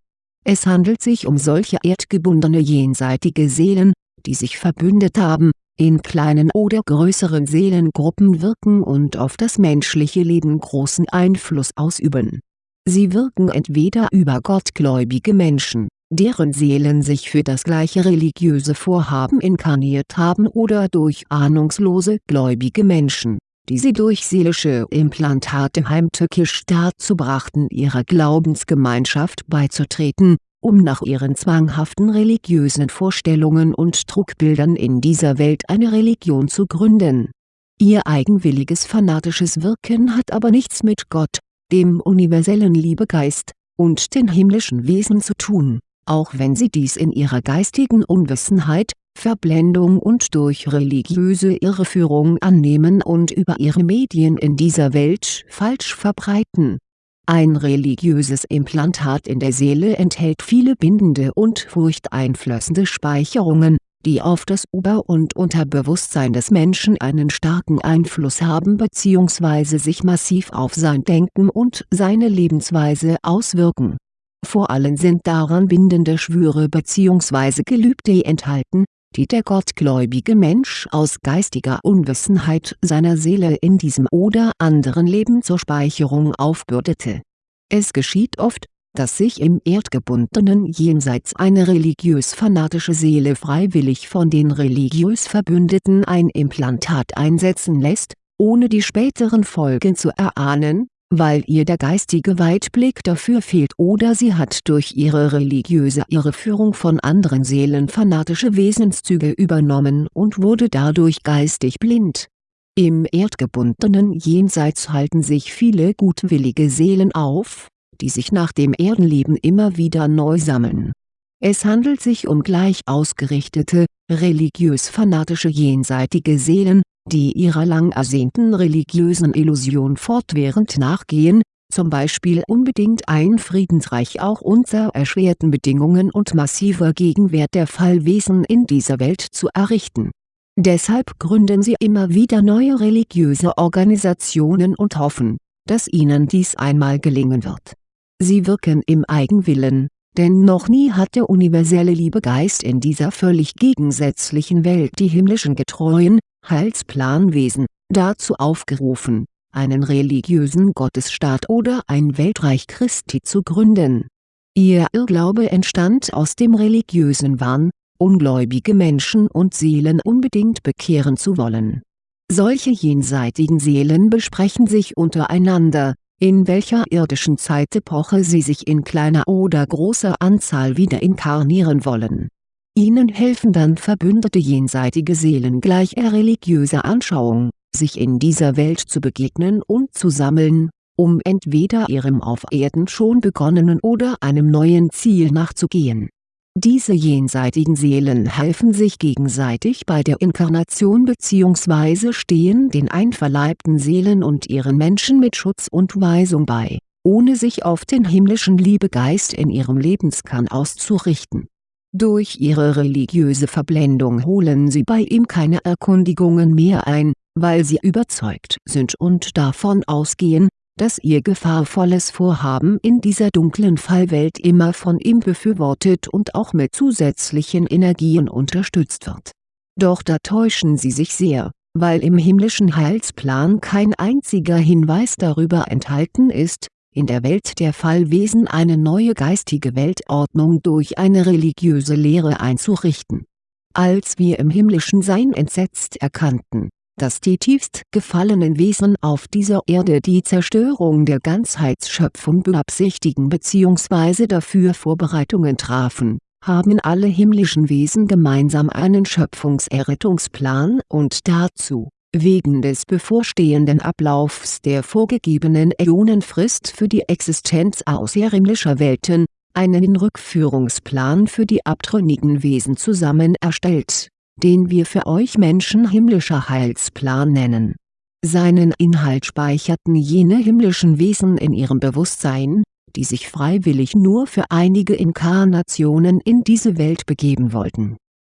Es handelt sich um solche erdgebundene jenseitige Seelen, die sich verbündet haben, in kleinen oder größeren Seelengruppen wirken und auf das menschliche Leben großen Einfluss ausüben. Sie wirken entweder über gottgläubige Menschen, deren Seelen sich für das gleiche religiöse Vorhaben inkarniert haben oder durch ahnungslose gläubige Menschen, die sie durch seelische Implantate heimtückisch dazu brachten ihrer Glaubensgemeinschaft beizutreten um nach ihren zwanghaften religiösen Vorstellungen und Trugbildern in dieser Welt eine Religion zu gründen. Ihr eigenwilliges fanatisches Wirken hat aber nichts mit Gott, dem universellen Liebegeist, und den himmlischen Wesen zu tun, auch wenn sie dies in ihrer geistigen Unwissenheit, Verblendung und durch religiöse Irreführung annehmen und über ihre Medien in dieser Welt falsch verbreiten ein religiöses Implantat in der Seele enthält viele bindende und furchteinflößende Speicherungen, die auf das Ober- und Unterbewusstsein des Menschen einen starken Einfluss haben bzw. sich massiv auf sein Denken und seine Lebensweise auswirken. Vor allem sind daran bindende Schwüre bzw. Gelübde enthalten, die der gottgläubige Mensch aus geistiger Unwissenheit seiner Seele in diesem oder anderen Leben zur Speicherung aufbürdete. Es geschieht oft, dass sich im erdgebundenen Jenseits eine religiös-fanatische Seele freiwillig von den religiös Verbündeten ein Implantat einsetzen lässt, ohne die späteren Folgen zu erahnen, weil ihr der geistige Weitblick dafür fehlt oder sie hat durch ihre religiöse Irreführung von anderen Seelen fanatische Wesenszüge übernommen und wurde dadurch geistig blind. Im erdgebundenen Jenseits halten sich viele gutwillige Seelen auf, die sich nach dem Erdenleben immer wieder neu sammeln. Es handelt sich um gleich ausgerichtete, religiös-fanatische jenseitige Seelen, die ihrer lang ersehnten religiösen Illusion fortwährend nachgehen, zum Beispiel unbedingt ein Friedensreich auch unter erschwerten Bedingungen und massiver Gegenwert der Fallwesen in dieser Welt zu errichten. Deshalb gründen sie immer wieder neue religiöse Organisationen und hoffen, dass ihnen dies einmal gelingen wird. Sie wirken im Eigenwillen, denn noch nie hat der universelle Liebegeist in dieser völlig gegensätzlichen Welt die himmlischen getreuen, Heilsplanwesen, dazu aufgerufen, einen religiösen Gottesstaat oder ein Weltreich Christi zu gründen. Ihr Irrglaube entstand aus dem religiösen Wahn, ungläubige Menschen und Seelen unbedingt bekehren zu wollen. Solche jenseitigen Seelen besprechen sich untereinander, in welcher irdischen Zeitepoche sie sich in kleiner oder großer Anzahl wieder inkarnieren wollen Ihnen helfen dann verbündete jenseitige Seelen gleicher religiöser Anschauung, sich in dieser Welt zu begegnen und zu sammeln, um entweder ihrem auf Erden schon begonnenen oder einem neuen Ziel nachzugehen. Diese jenseitigen Seelen helfen sich gegenseitig bei der Inkarnation bzw. stehen den einverleibten Seelen und ihren Menschen mit Schutz und Weisung bei ohne sich auf den himmlischen Liebegeist in ihrem Lebenskern auszurichten. Durch ihre religiöse Verblendung holen sie bei ihm keine Erkundigungen mehr ein, weil sie überzeugt sind und davon ausgehen, dass ihr gefahrvolles Vorhaben in dieser dunklen Fallwelt immer von ihm befürwortet und auch mit zusätzlichen Energien unterstützt wird. Doch da täuschen sie sich sehr, weil im himmlischen Heilsplan kein einziger Hinweis darüber enthalten ist, in der Welt der Fallwesen eine neue geistige Weltordnung durch eine religiöse Lehre einzurichten. Als wir im himmlischen Sein entsetzt erkannten, dass die tiefst gefallenen Wesen auf dieser Erde die Zerstörung der Ganzheitsschöpfung beabsichtigen bzw. dafür Vorbereitungen trafen, haben alle himmlischen Wesen gemeinsam einen Schöpfungserrettungsplan und dazu, wegen des bevorstehenden Ablaufs der vorgegebenen Äonenfrist für die Existenz außerhimmlischer Welten, einen Rückführungsplan für die abtrünnigen Wesen zusammen erstellt den wir für euch Menschen himmlischer Heilsplan nennen. Seinen Inhalt speicherten jene himmlischen Wesen in ihrem Bewusstsein, die sich freiwillig nur für einige Inkarnationen in diese Welt begeben wollten.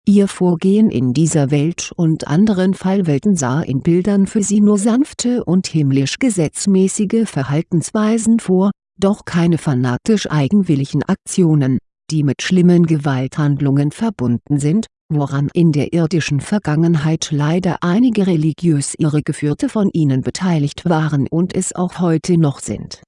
Ihr Vorgehen in dieser Welt und anderen Fallwelten sah in Bildern für sie nur sanfte und himmlisch gesetzmäßige Verhaltensweisen vor, doch keine fanatisch eigenwilligen Aktionen, die mit schlimmen Gewalthandlungen verbunden sind, woran in der irdischen Vergangenheit leider einige religiös Irregeführte von ihnen beteiligt waren und es auch heute noch sind.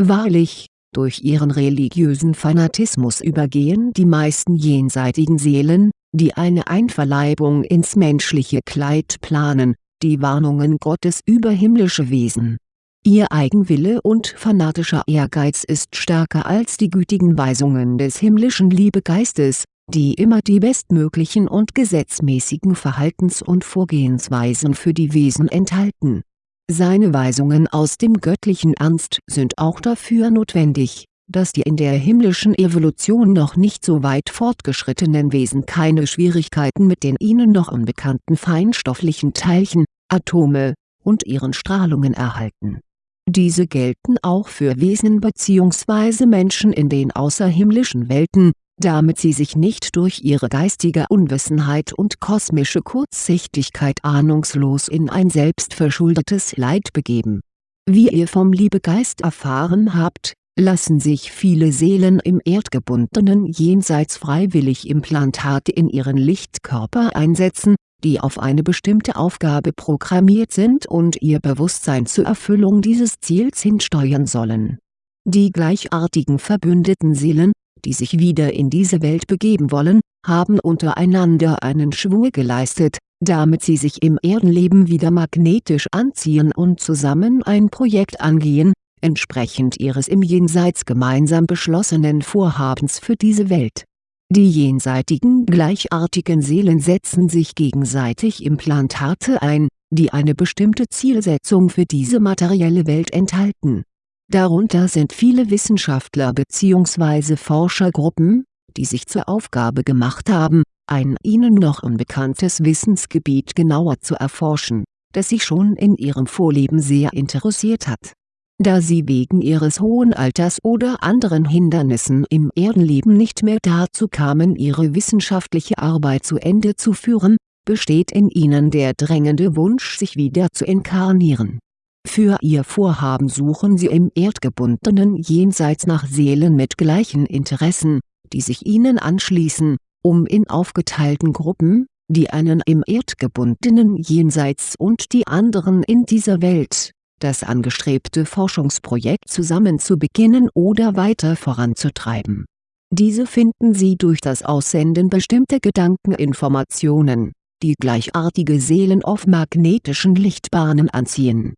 Wahrlich, durch ihren religiösen Fanatismus übergehen die meisten jenseitigen Seelen, die eine Einverleibung ins menschliche Kleid planen, die Warnungen Gottes über himmlische Wesen. Ihr Eigenwille und fanatischer Ehrgeiz ist stärker als die gütigen Weisungen des himmlischen Liebegeistes, die immer die bestmöglichen und gesetzmäßigen Verhaltens- und Vorgehensweisen für die Wesen enthalten. Seine Weisungen aus dem göttlichen Ernst sind auch dafür notwendig, dass die in der himmlischen Evolution noch nicht so weit fortgeschrittenen Wesen keine Schwierigkeiten mit den ihnen noch unbekannten feinstofflichen Teilchen, Atome, und ihren Strahlungen erhalten. Diese gelten auch für Wesen bzw. Menschen in den außerhimmlischen Welten, damit sie sich nicht durch ihre geistige Unwissenheit und kosmische Kurzsichtigkeit ahnungslos in ein selbstverschuldetes Leid begeben. Wie ihr vom Liebegeist erfahren habt, lassen sich viele Seelen im erdgebundenen Jenseits freiwillig Implantate in ihren Lichtkörper einsetzen, die auf eine bestimmte Aufgabe programmiert sind und ihr Bewusstsein zur Erfüllung dieses Ziels hinsteuern sollen. Die gleichartigen verbündeten Seelen, die sich wieder in diese Welt begeben wollen, haben untereinander einen Schwur geleistet, damit sie sich im Erdenleben wieder magnetisch anziehen und zusammen ein Projekt angehen, entsprechend ihres im Jenseits gemeinsam beschlossenen Vorhabens für diese Welt. Die jenseitigen gleichartigen Seelen setzen sich gegenseitig Implantate ein, die eine bestimmte Zielsetzung für diese materielle Welt enthalten Darunter sind viele Wissenschaftler bzw. Forschergruppen, die sich zur Aufgabe gemacht haben, ein ihnen noch unbekanntes Wissensgebiet genauer zu erforschen, das sie schon in ihrem Vorleben sehr interessiert hat. Da sie wegen ihres hohen Alters oder anderen Hindernissen im Erdenleben nicht mehr dazu kamen ihre wissenschaftliche Arbeit zu Ende zu führen, besteht in ihnen der drängende Wunsch sich wieder zu inkarnieren. Für ihr Vorhaben suchen sie im erdgebundenen Jenseits nach Seelen mit gleichen Interessen, die sich ihnen anschließen, um in aufgeteilten Gruppen, die einen im erdgebundenen Jenseits und die anderen in dieser Welt, das angestrebte Forschungsprojekt zusammen zu beginnen oder weiter voranzutreiben. Diese finden sie durch das Aussenden bestimmter Gedankeninformationen, die gleichartige Seelen auf magnetischen Lichtbahnen anziehen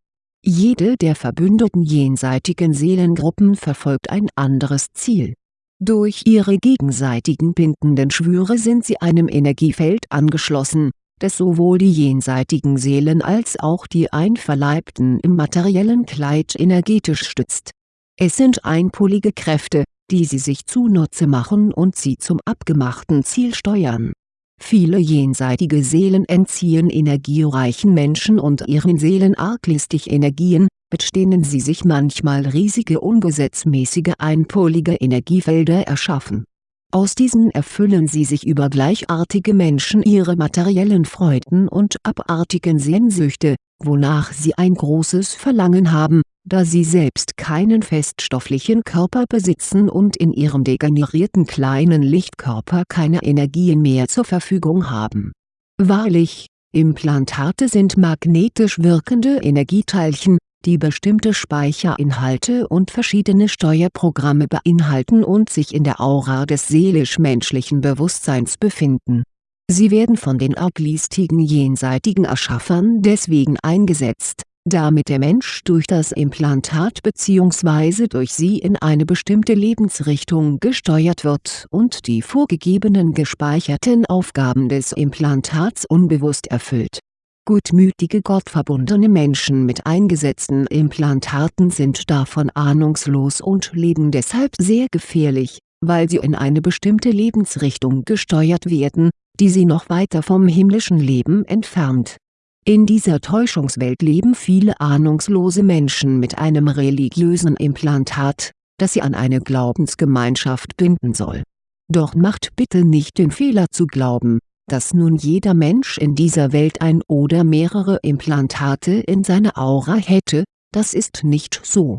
jede der verbündeten jenseitigen Seelengruppen verfolgt ein anderes Ziel. Durch ihre gegenseitigen bindenden Schwüre sind sie einem Energiefeld angeschlossen, das sowohl die jenseitigen Seelen als auch die Einverleibten im materiellen Kleid energetisch stützt. Es sind einpolige Kräfte, die sie sich zunutze machen und sie zum abgemachten Ziel steuern Viele jenseitige Seelen entziehen energiereichen Menschen und ihren Seelen arglistig Energien, mit denen sie sich manchmal riesige ungesetzmäßige einpolige Energiefelder erschaffen. Aus diesen erfüllen sie sich über gleichartige Menschen ihre materiellen Freuden und abartigen Sehnsüchte, wonach sie ein großes Verlangen haben, da sie selbst keinen feststofflichen Körper besitzen und in ihrem degenerierten kleinen Lichtkörper keine Energien mehr zur Verfügung haben. Wahrlich, Implantate sind magnetisch wirkende Energieteilchen, die bestimmte Speicherinhalte und verschiedene Steuerprogramme beinhalten und sich in der Aura des seelisch-menschlichen Bewusstseins befinden. Sie werden von den arglistigen jenseitigen Erschaffern deswegen eingesetzt, damit der Mensch durch das Implantat bzw. durch sie in eine bestimmte Lebensrichtung gesteuert wird und die vorgegebenen gespeicherten Aufgaben des Implantats unbewusst erfüllt Gutmütige gottverbundene Menschen mit eingesetzten Implantaten sind davon ahnungslos und leben deshalb sehr gefährlich, weil sie in eine bestimmte Lebensrichtung gesteuert werden, die sie noch weiter vom himmlischen Leben entfernt. In dieser Täuschungswelt leben viele ahnungslose Menschen mit einem religiösen Implantat, das sie an eine Glaubensgemeinschaft binden soll. Doch macht bitte nicht den Fehler zu glauben, dass nun jeder Mensch in dieser Welt ein oder mehrere Implantate in seiner Aura hätte, das ist nicht so.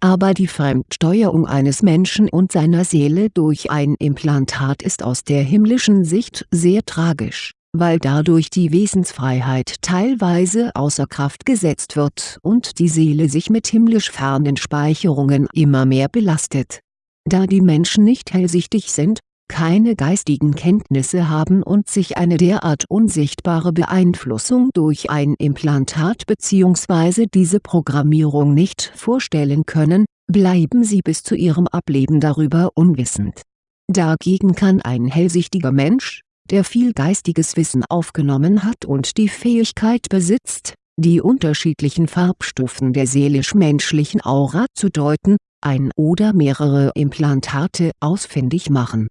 Aber die Fremdsteuerung eines Menschen und seiner Seele durch ein Implantat ist aus der himmlischen Sicht sehr tragisch, weil dadurch die Wesensfreiheit teilweise außer Kraft gesetzt wird und die Seele sich mit himmlisch fernen Speicherungen immer mehr belastet. Da die Menschen nicht hellsichtig sind, keine geistigen Kenntnisse haben und sich eine derart unsichtbare Beeinflussung durch ein Implantat bzw. diese Programmierung nicht vorstellen können, bleiben sie bis zu ihrem Ableben darüber unwissend. Dagegen kann ein hellsichtiger Mensch, der viel geistiges Wissen aufgenommen hat und die Fähigkeit besitzt, die unterschiedlichen Farbstufen der seelisch-menschlichen Aura zu deuten, ein oder mehrere Implantate ausfindig machen